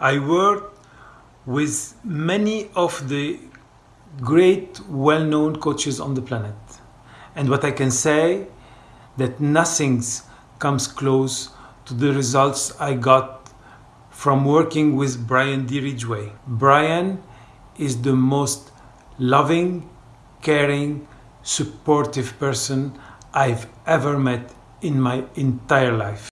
I worked with many of the great well-known coaches on the planet. And what I can say that nothing comes close to the results I got from working with Brian D. Ridgway. Brian is the most loving, caring, supportive person I've ever met in my entire life.